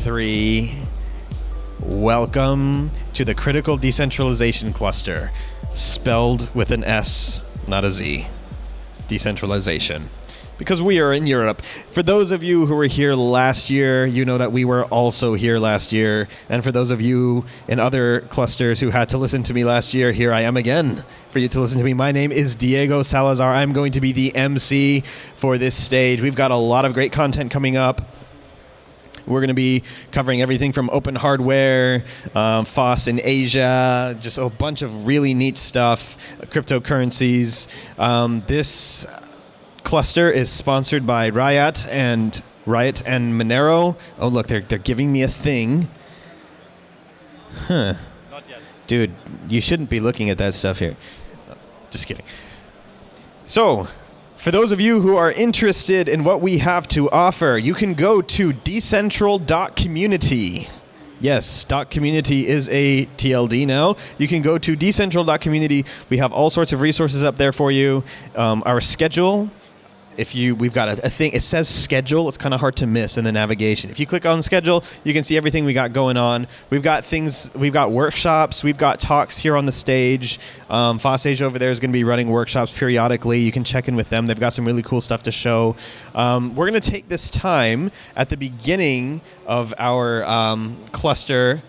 C3. Welcome to the Critical Decentralization Cluster, spelled with an S, not a Z. Decentralization. Because we are in Europe. For those of you who were here last year, you know that we were also here last year. And for those of you in other clusters who had to listen to me last year, here I am again for you to listen to me. My name is Diego Salazar. I'm going to be the MC for this stage. We've got a lot of great content coming up. We're going to be covering everything from open hardware, um, FOSS in Asia, just a bunch of really neat stuff, cryptocurrencies. Um, this cluster is sponsored by Riot and Riot and Monero. Oh, look, they're, they're giving me a thing. Huh. Not yet. Dude, you shouldn't be looking at that stuff here. Just kidding. So, for those of you who are interested in what we have to offer, you can go to decentral.community. Yes, .community is a TLD now. You can go to decentral.community. We have all sorts of resources up there for you. Um, our schedule if you we've got a, a thing it says schedule it's kind of hard to miss in the navigation. If you click on schedule you can see everything we got going on. We've got things we've got workshops we've got talks here on the stage. Um, FOSSASIA over there is going to be running workshops periodically. You can check in with them. They've got some really cool stuff to show. Um, we're going to take this time at the beginning of our um, cluster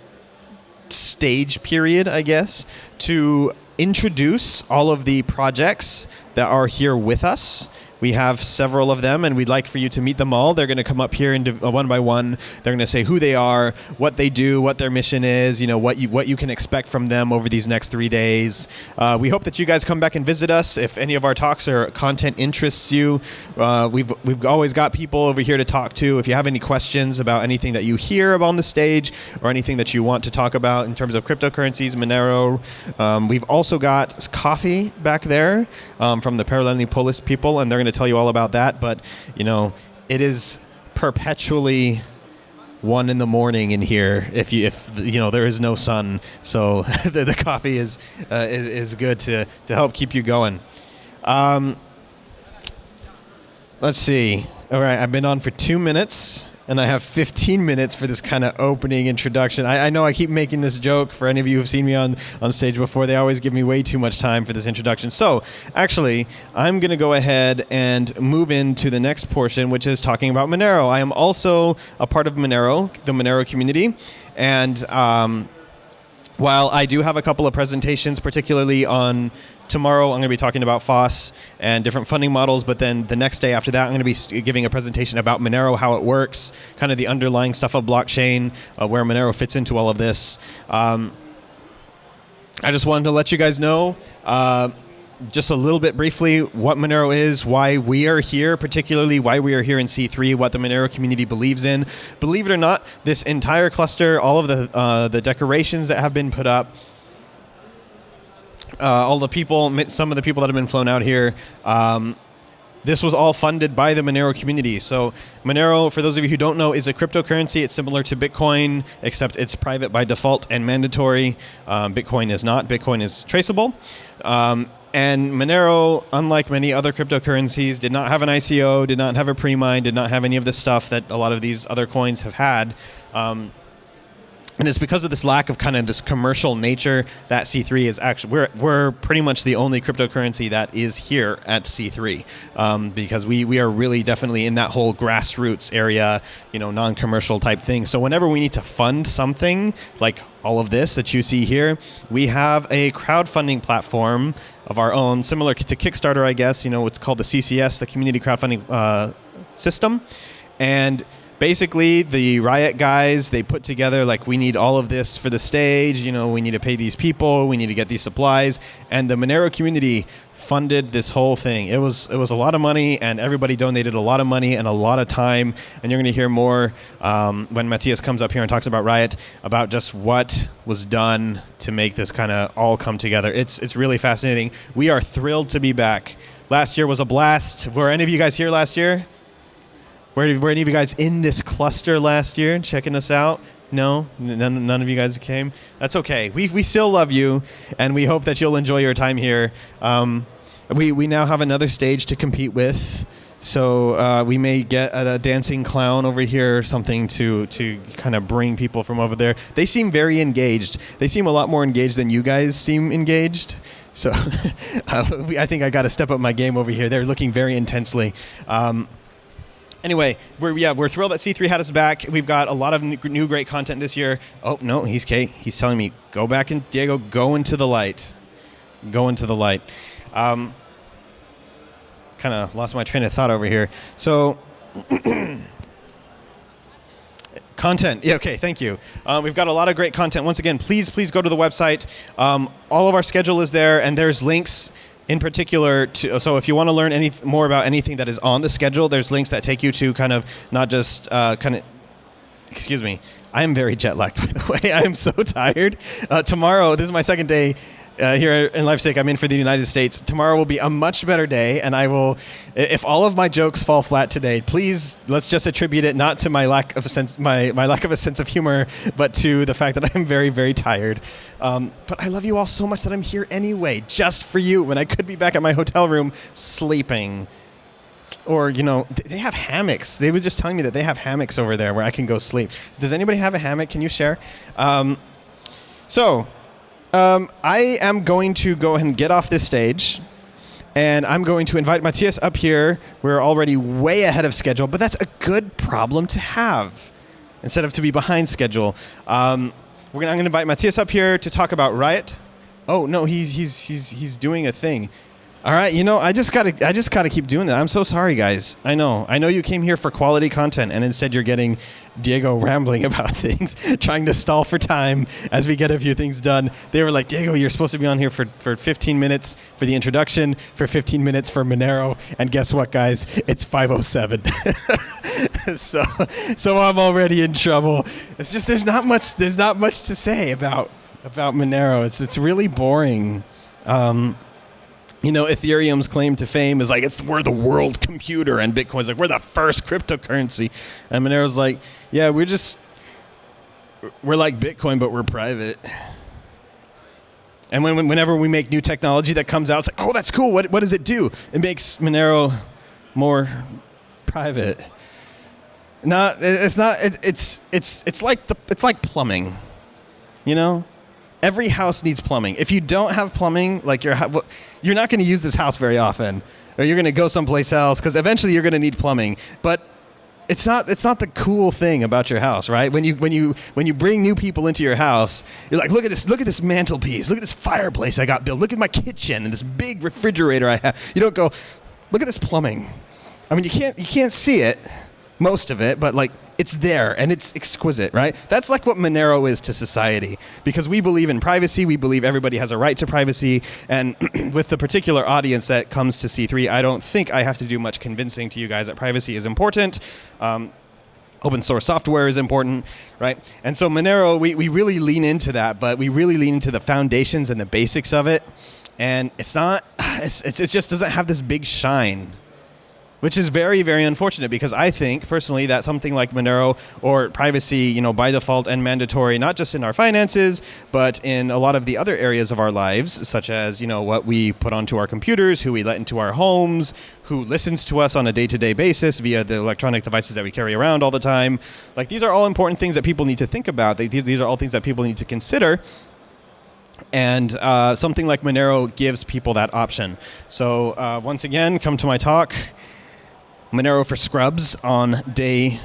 stage period i guess to introduce all of the projects that are here with us we have several of them, and we'd like for you to meet them all. They're going to come up here and uh, one by one. They're going to say who they are, what they do, what their mission is. You know what you what you can expect from them over these next three days. Uh, we hope that you guys come back and visit us if any of our talks or content interests you. Uh, we've we've always got people over here to talk to. If you have any questions about anything that you hear on the stage or anything that you want to talk about in terms of cryptocurrencies, Monero, um, we've also got coffee back there um, from the Parallelní Polis people, and they're going to to tell you all about that. But you know, it is perpetually one in the morning in here if you if you know there is no sun so the, the coffee is, uh, is, is good to to help keep you going um, let's see all right i've been on for two minutes and I have 15 minutes for this kind of opening introduction. I, I, know I keep making this joke for any of you who've seen me on, on stage before. They always give me way too much time for this introduction. So, actually, I'm going to go ahead and move into the next portion, which is talking about Monero. I am also a part of Monero, the Monero community, and um, while I do have a couple of presentations, particularly on tomorrow I'm going to be talking about FOSS and different funding models, but then the next day after that, I'm going to be giving a presentation about Monero, how it works, kind of the underlying stuff of blockchain, uh, where Monero fits into all of this. Um, I just wanted to let you guys know. Uh, just a little bit briefly what Monero is, why we are here, particularly why we are here in C3, what the Monero community believes in. Believe it or not, this entire cluster, all of the uh, the decorations that have been put up, uh, all the people, some of the people that have been flown out here. Um, this was all funded by the Monero community. So Monero, for those of you who don't know, is a cryptocurrency. It's similar to Bitcoin, except it's private by default and mandatory. Um, Bitcoin is not. Bitcoin is traceable. Um, and Monero, unlike many other cryptocurrencies, did not have an ICO, did not have a pre-mine, did not have any of the stuff that a lot of these other coins have had. Um, and it's because of this lack of kind of this commercial nature that C3 is actually we're we're pretty much the only cryptocurrency that is here at C3 um, because we we are really definitely in that whole grassroots area, you know, non-commercial type thing. So whenever we need to fund something like all of this that you see here, we have a crowdfunding platform of our own, similar to Kickstarter, I guess. You know, it's called the CCS, the Community Crowdfunding uh, System, and basically the riot guys they put together like we need all of this for the stage you know we need to pay these people we need to get these supplies. And the monero community funded this whole thing. It was it was a lot of money and everybody donated a lot of money and a lot of time. And you're going to hear more um, when matthias comes up here and talks about riot about just what was done to make this kind of all come together. It's it's really fascinating. We are thrilled to be back. Last year was a blast. Were any of you guys here last year were, were any of you guys in this cluster last year checking us out? No, none, none of you guys came. That's okay. We, we still love you, and we hope that you'll enjoy your time here. Um, we, we now have another stage to compete with. So uh, we may get a, dancing clown over here or something to to kind of bring people from over there. They seem very engaged. They seem a lot more engaged than you guys seem engaged. So uh, I think I got to step up my game over here. They're looking very intensely. Um, anyway, we're yeah we're thrilled that C3 had us back. We've got a lot of new, great content this year. Oh no, he's K. He's telling me go back and Diego, go into the light, go into the light. Um, kind of lost my train of thought over here. So. Content. Yeah, okay, thank you. Um, we've got a lot of great content. Once again, please, please go to the website. Um, all of our schedule is there, and there's links in particular to. So if you want to learn any more about anything that is on the schedule, there's links that take you to kind of not just uh, kind of excuse me. I am very jet lagged, by the way. I am so tired. Uh, tomorrow, this is my second day uh, here in Leipzig. I'm in for the United States. Tomorrow will be a much better day, and I will. If all of my jokes fall flat today, please let's just attribute it not to my lack of a sense, my my lack of a sense of humor, but to the fact that I'm very very tired. Um, but I love you all so much that I'm here anyway, just for you. When I could be back at my hotel room sleeping or you know they have hammocks they were just telling me that they have hammocks over there where i can go sleep does anybody have a hammock can you share um, so um, i am going to go ahead and get off this stage and i'm going to invite matthias up here. We're already way ahead of schedule but that's a good problem to have instead of to be behind schedule. Um, we're gonna, i'm going to invite matthias up here to talk about riot. Oh no he's, he's, he's, he's doing a thing all right, you know, I just gotta, I just gotta keep doing that. I'm so sorry, guys. I know, I know you came here for quality content, and instead you're getting Diego rambling about things, trying to stall for time as we get a few things done. They were like, Diego, you're supposed to be on here for, for 15 minutes for the introduction, for 15 minutes for Monero, and guess what, guys? It's 5:07. so, so I'm already in trouble. It's just there's not much, there's not much to say about about Monero. It's it's really boring. Um, you know, Ethereum's claim to fame is like it's we're the world computer, and Bitcoin's like we're the first cryptocurrency, and Monero's like, yeah, we're just we're like Bitcoin, but we're private. And when, when- whenever we make new technology that comes out, it's like, oh, that's cool. What, what does it do? It makes Monero more private. No, it's not. It, it's it's it's like the it's like plumbing. You know, every house needs plumbing. If you don't have plumbing, like your you're not going to use this house very often, or you're going to go someplace else because eventually you're going to need plumbing. But it's not it's not the cool thing about your house, right? When you when you when you bring new people into your house, you're like, look at this, look at this mantelpiece, look at this fireplace I got built, look at my kitchen and this big refrigerator I have. You don't go, look at this plumbing. I mean, you can't you can't see it, most of it, but like it's there and it's exquisite, right? That's like what Monero is to society because we believe in privacy. We believe everybody has a right to privacy, and with the particular audience that comes to C3, I don't think I have to do much convincing to you guys that privacy is important. Um, open source software is important, right? And so Monero, we, we really lean into that, but we really lean into the foundations and the basics of it. And it's not, it's, it's, it just doesn't have this big shine, which is very, very unfortunate because I think personally that something like Monero or privacy, you know, by default and mandatory, not just in our finances, but in a lot of the other areas of our lives, such as, you know, what we put onto our computers, who we let into our homes, who listens to us on a day to day basis via the electronic devices that we carry around all the time. Like, these are all important things that people need to think about. These are all things that people need to consider. And uh, something like Monero gives people that option. So, uh, once again, come to my talk. Monero for Scrubs on day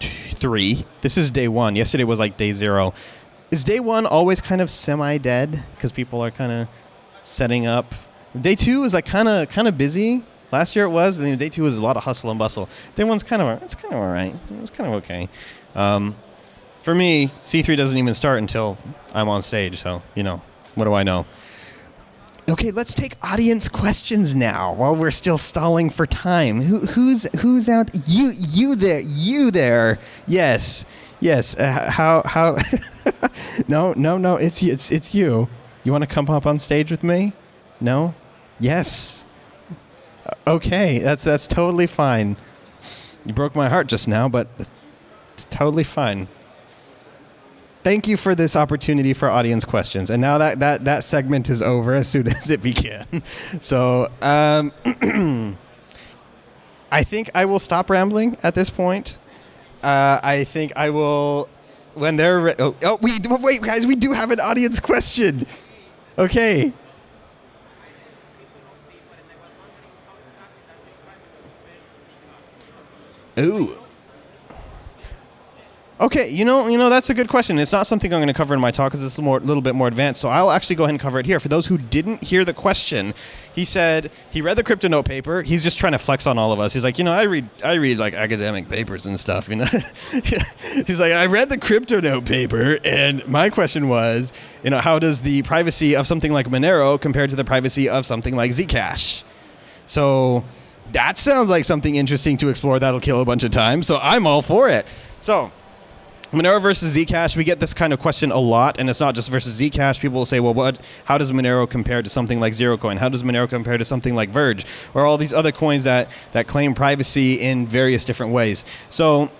three. This is day one. Yesterday was like day zero. Is day one always kind of semi-dead because people are kind of setting up? Day two is like kind of kind of busy. Last year it was, and day two was a lot of hustle and bustle. Day one's kind of it's kind of all right. It was kind of okay. Um, for me, C3 doesn't even start until I'm on stage. So you know, what do I know? Okay, let's take audience questions now while we're still stalling for time. Who, who's who's out? You you there? You there? Yes, yes. Uh, how how? no no no. It's it's it's you. You want to come up on stage with me? No. Yes. Uh, Okay, that's that's totally fine. You broke my heart just now, but it's totally fine thank you for this opportunity for audience questions. And now that that, that segment is over as soon as it began. So, um, I think I will stop rambling at this point. Uh, I think I will when they're re- oh, oh we wait guys we do have an audience question. Okay. Ooh. Okay, you know, you know that's a good question. It's not something I'm going to cover in my talk because it's a more, little bit more advanced. So I'll actually go ahead and cover it here. For those who didn't hear the question, he said he read the CryptoNote paper. He's just trying to flex on all of us. He's like, you know, I read, I read like academic papers and stuff. You know, he's like, I read the CryptoNote paper, and my question was, you know, how does the privacy of something like Monero compare to the privacy of something like Zcash? So that sounds like something interesting to explore. That'll kill a bunch of time. So I'm all for it. So Monero versus Zcash, we get this kind of question a lot, and it's not just versus Zcash. People will say, well, what? How does Monero compare to something like Zerocoin? How does Monero compare to something like Verge, or all these other coins that that claim privacy in various different ways? So.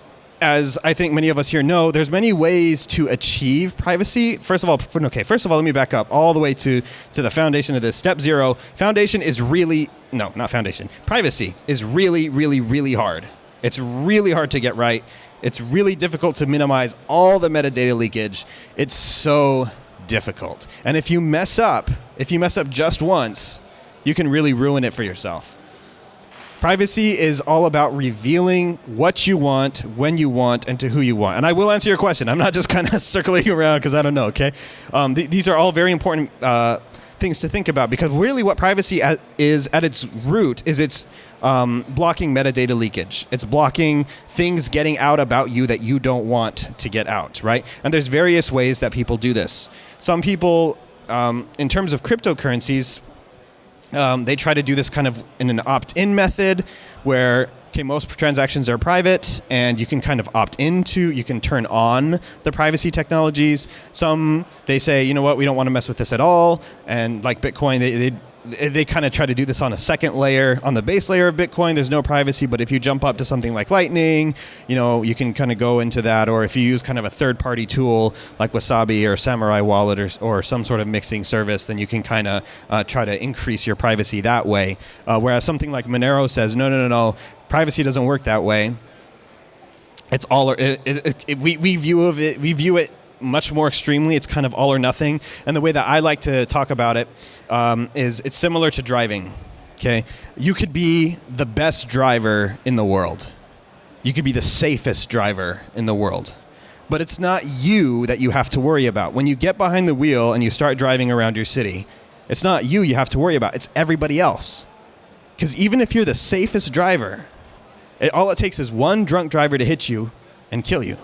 As I think many of us here know, there's many ways to achieve privacy. First of all, okay, first of all, let me back up all the way to, to the foundation of this. Step zero, foundation is really, no, not foundation. Privacy is really, really, really hard. It's really hard to get right. It's really difficult to minimize all the metadata leakage. It's so difficult. And if you mess up, if you mess up just once, you can really ruin it for yourself. Privacy is all about revealing what you want, when you want, and to who you want. And I will answer your question. I'm not just kind of circulating around because I don't know, okay? Um, th- these are all very important uh, things to think about because really what privacy at, is at its root is it's um, blocking metadata leakage. It's blocking things getting out about you that you don't want to get out, right? And there's various ways that people do this. Some people, um, in terms of cryptocurrencies, um, they try to do this kind of in an opt-in method where okay, most transactions are private and you can kind of opt into, you can turn on the privacy technologies. Some, they say, you know what, we don't want to mess with this at all. And like Bitcoin, they, they they kind of try to do this on a second layer on the base layer of bitcoin. There's no privacy but if you jump up to something like lightning you know you can kind of go into that. Or if you use kind of a third party tool like wasabi or Samourai wallet or, or some sort of mixing service then you can kind of uh, try to increase your privacy that way. Uh, whereas something like monero says no no no no privacy doesn't work that way it's all it, it, it, we, we view of it we view it much more extremely. It's kind of all or nothing. And the way that I like to talk about it um, is it's similar to driving. Okay, you could be the best driver in the world. You could be the safest driver in the world. But it's not you that you have to worry about. When you get behind the wheel and you start driving around your city, it's not you you have to worry about. It's everybody else. Because even if you're the safest driver, it, all it takes is one drunk driver to hit you and kill you.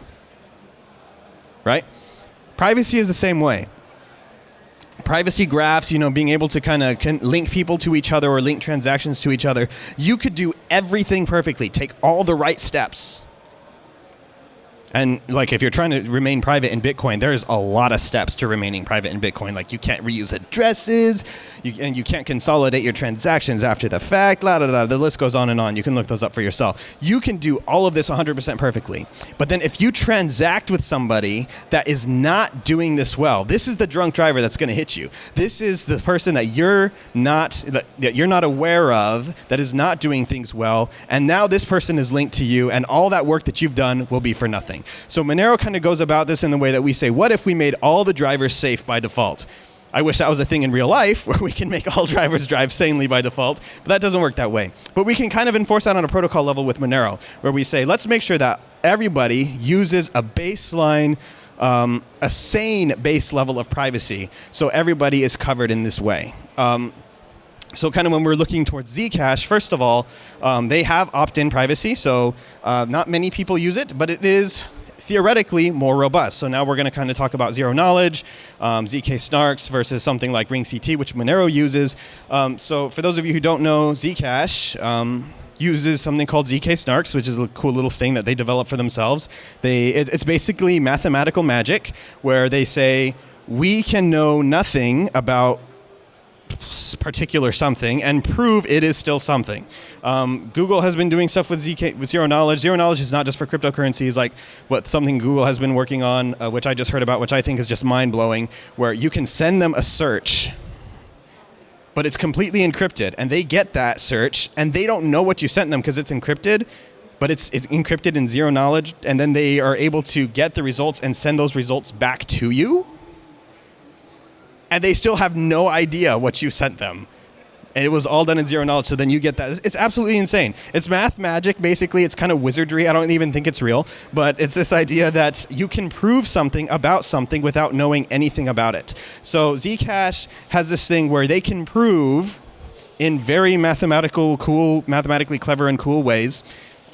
Right? Privacy is the same way. Privacy graphs, you know, being able to kind of link people to each other or link transactions to each other, you could do everything perfectly, take all the right steps. And like if you're trying to remain private in Bitcoin, there's a lot of steps to remaining private in Bitcoin. Like you can't reuse addresses, you, and you can't consolidate your transactions after the fact. La, la, la, the list goes on and on. You can look those up for yourself. You can do all of this 100% perfectly. But then if you transact with somebody that is not doing this well, this is the drunk driver that's going to hit you. This is the person that you're not that you're not aware of that is not doing things well, and now this person is linked to you, and all that work that you've done will be for nothing. So Monero kind of goes about this in the way that we say, what if we made all the drivers safe by default? I wish that was a thing in real life where we can make all drivers drive sanely by default, but that doesn't work that way. But we can kind of enforce that on a protocol level with Monero, where we say, let's make sure that everybody uses a baseline, um, a sane base level of privacy, so everybody is covered in this way. Um, so kind of when we're looking towards Zcash, first of all, um, they have opt-in privacy, so uh, not many people use it, but it is theoretically more robust. So now we're going to kind of talk about zero knowledge, um, ZK snarks versus something like RingCT, which Monero uses. Um, so for those of you who don't know, Zcash um, uses something called ZK snarks, which is a cool little thing that they developed for themselves. They, it, it's basically mathematical magic where they say, we can know nothing about particular something and prove it is still something. Um, Google has been doing stuff with ZK with zero knowledge. Zero knowledge is not just for cryptocurrencies, like what something Google has been working on, uh, which I just heard about, which I think is just mind blowing, where you can send them a search but it's completely encrypted. And they get that search, and they don't know what you sent them because it's encrypted, but it's, it's encrypted in zero knowledge. And then they are able to get the results and send those results back to you. And they still have no idea what you sent them and it was all done in zero knowledge. So then you get that. It's absolutely insane. It's math magic, basically. It's kind of wizardry. I don't even think it's real, but it's this idea that you can prove something about something without knowing anything about it. So Zcash has this thing where they can prove in very mathematical, cool, mathematically clever and cool ways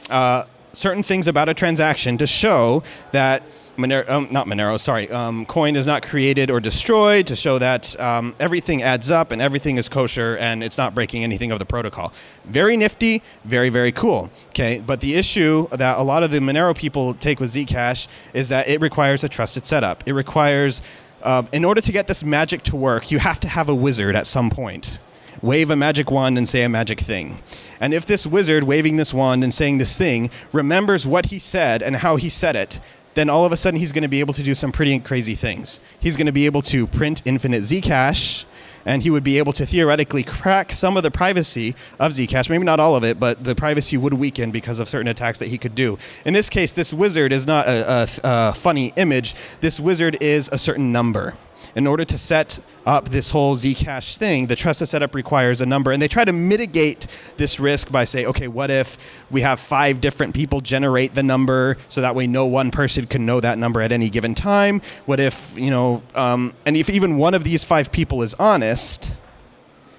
uh, certain things about a transaction to show that Monero, um, not Monero, sorry, um, coin is not created or destroyed to show that um, everything adds up and everything is kosher and it's not breaking anything of the protocol. Very nifty, very, very cool. Okay, but the issue that a lot of the Monero people take with Zcash is that it requires a trusted setup. It requires, uh, in order to get this magic to work, you have to have a wizard at some point wave a magic wand and say a magic thing. And if this wizard waving this wand and saying this thing remembers what he said and how he said it, then all of a sudden he's going to be able to do some pretty crazy things. He's going to be able to print infinite Zcash, and he would be able to theoretically crack some of the privacy of Zcash. Maybe not all of it, but the privacy would weaken because of certain attacks that he could do. In this case, this wizard is not a, a, a funny image. This wizard is a certain number in order to set up this whole Zcash thing, the trusted setup requires a number. And they try to mitigate this risk by saying, okay, what if we have five different people generate the number so that way no one person can know that number at any given time? What if, you know, um, and if even one of these five people is honest,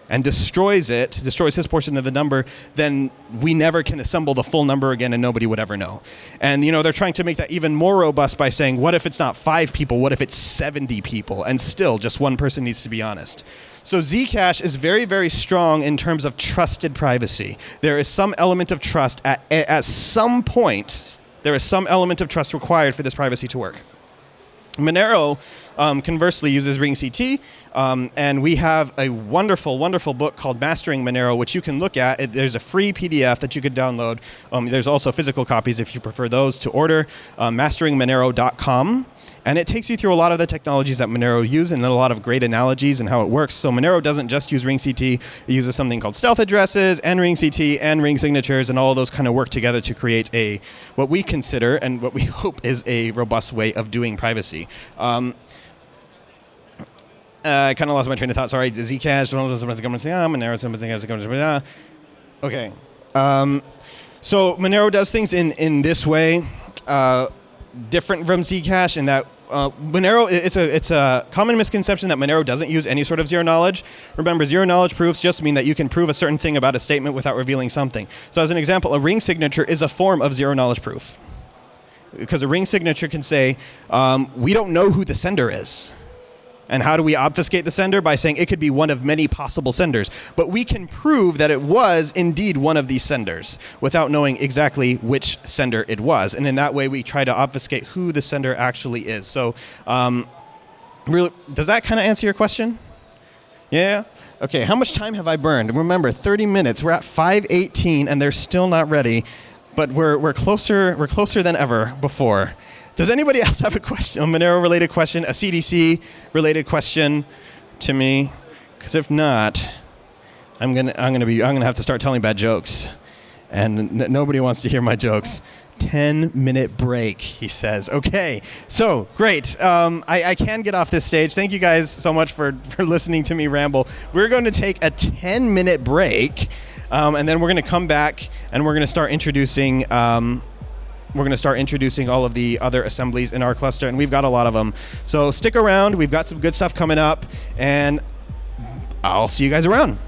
and destroys it, destroys his portion of the number, then we never can assemble the full number again and nobody would ever know. And you know, they're trying to make that even more robust by saying, what if it's not five people, what if it's 70 people? And still just one person needs to be honest. So Zcash is very, very strong in terms of trusted privacy. There is some element of trust at, at some point, there is some element of trust required for this privacy to work. Monero, um, conversely, uses RingCT, um, and we have a wonderful, wonderful book called Mastering Monero, which you can look at. It, there's a free PDF that you could download. Um, there's also physical copies if you prefer those to order. Uh, masteringmonero.com. And it takes you through a lot of the technologies that Monero use and a lot of great analogies and how it works. So Monero doesn't just use RingCT, it uses something called stealth addresses and RingCT and ring signatures and all those kind of work together to create a what we consider and what we hope is a robust way of doing privacy. Um, uh, I kind of lost my train of thought. Sorry, Zcash. Monero. Okay. Um, so Monero does things in in this way, uh, different from Zcash in that uh, Monero, it's a, it's a common misconception that Monero doesn't use any sort of zero knowledge. Remember, zero knowledge proofs just mean that you can prove a certain thing about a statement without revealing something. So as an example, a ring signature is a form of zero knowledge proof. Because a ring signature can say, um, we don't know who the sender is. And how do we obfuscate the sender? By saying it could be one of many possible senders. But we can prove that it was indeed one of these senders without knowing exactly which sender it was. And in that way, we try to obfuscate who the sender actually is. So, um, really, does that kind of answer your question? Yeah? Okay, how much time have I burned? Remember, 30 minutes. We're at 518 and they're still not ready, but we're, we're, closer, we're closer than ever before. Does anybody else have a question, a Monero related question, a CDC related question to me? Because if not, I'm gonna I'm gonna be I'm gonna have to start telling bad jokes, and nobody wants to hear my jokes. 10 minute break, he says. Okay, so great. Um, I, I, can get off this stage. Thank you guys so much for, for listening to me ramble. We're going to take a 10 minute break, um, and then we're going to come back and we're going to start introducing. Um, we're going to start introducing all of the other assemblies in our cluster, and we've got a lot of them. So stick around. We've got some good stuff coming up, and I'll see you guys around.